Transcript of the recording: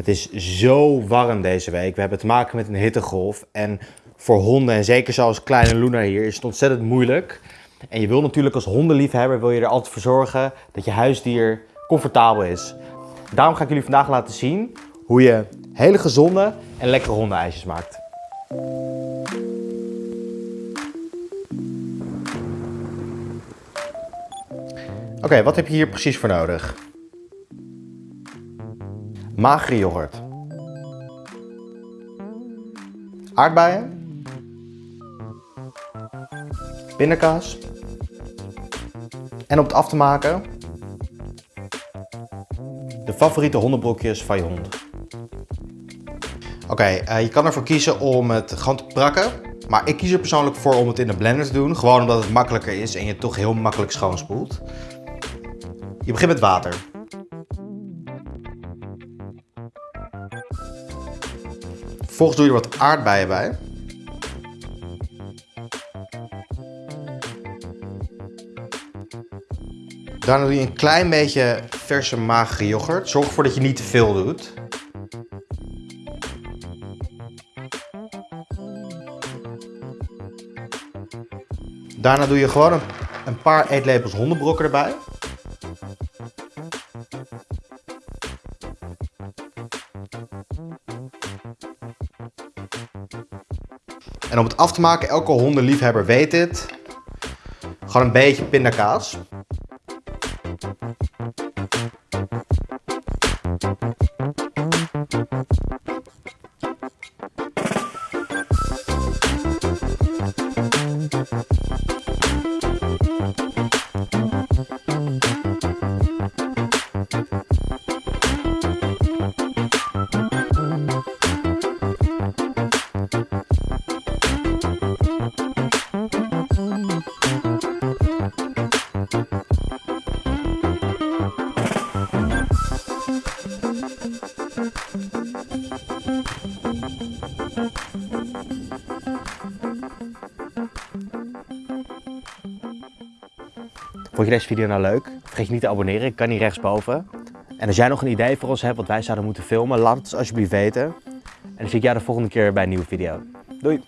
Het is zo warm deze week. We hebben te maken met een hittegolf. En voor honden, en zeker zoals kleine Luna hier, is het ontzettend moeilijk. En je wil natuurlijk als hondenliefhebber wil je er altijd voor zorgen dat je huisdier comfortabel is. Daarom ga ik jullie vandaag laten zien hoe je hele gezonde en lekkere hondenijsjes maakt. Oké, wat heb je hier precies voor nodig? Magere yoghurt. Aardbeien. Pindakaas. En om het af te maken, de favoriete hondenbrokjes van je hond. Oké, eh, je kan ervoor kiezen om het gewoon te prakken. Maar ik kies er persoonlijk voor om het in de blender te doen. Gewoon omdat het makkelijker is en je het toch heel makkelijk schoonspoelt. Je begint met water. Vervolgens doe je er wat aardbeien bij. Daarna doe je een klein beetje verse magere yoghurt. Zorg ervoor dat je niet te veel doet. Daarna doe je gewoon een, een paar eetlepels hondenbrokken erbij. En om het af te maken, elke hondenliefhebber weet dit. Gewoon een beetje pindakaas. Vond je deze video nou leuk? Vergeet je niet te abonneren, ik kan hier rechtsboven. En als jij nog een idee voor ons hebt wat wij zouden moeten filmen, laat het alsjeblieft weten. En dan zie ik jou de volgende keer bij een nieuwe video. Doei!